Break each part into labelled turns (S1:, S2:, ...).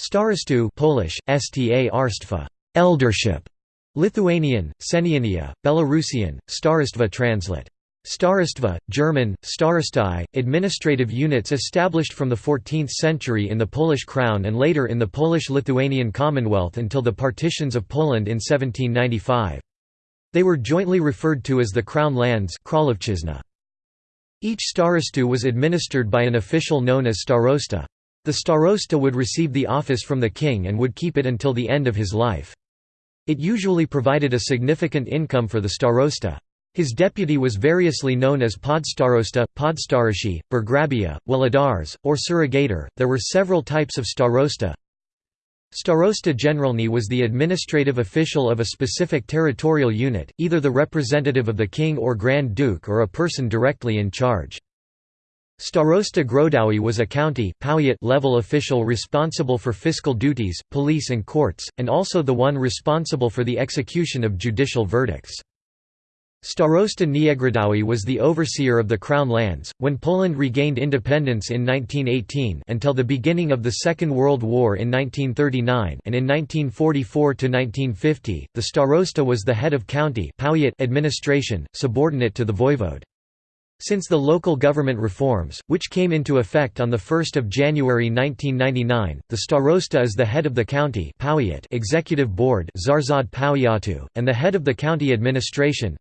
S1: Starostu Polish, sta arstwa, eldership, Lithuanian, Seniūnija, Belarusian, Starostva translate. Starostva, German, Starostei, administrative units established from the 14th century in the Polish crown and later in the Polish-Lithuanian Commonwealth until the partitions of Poland in 1795. They were jointly referred to as the Crown Lands Each starostu was administered by an official known as starosta. The starosta would receive the office from the king and would keep it until the end of his life. It usually provided a significant income for the starosta. His deputy was variously known as podstarosta, podstarości, burgrabia, włodarz, or surrogator. There were several types of starosta. Starosta Generalny was the administrative official of a specific territorial unit, either the representative of the king or Grand Duke or a person directly in charge. Starosta Grodowy was a county level official responsible for fiscal duties, police and courts, and also the one responsible for the execution of judicial verdicts. Starosta Niegrodowy was the overseer of the Crown lands. When Poland regained independence in 1918 until the beginning of the Second World War in 1939 and in 1944 to 1950, the starosta was the head of county administration, subordinate to the voivode. Since the local government reforms, which came into effect on 1 January 1999, the starosta is the head of the county executive board and the head of the county administration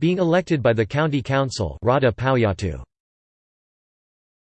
S1: being elected by the county council Rada.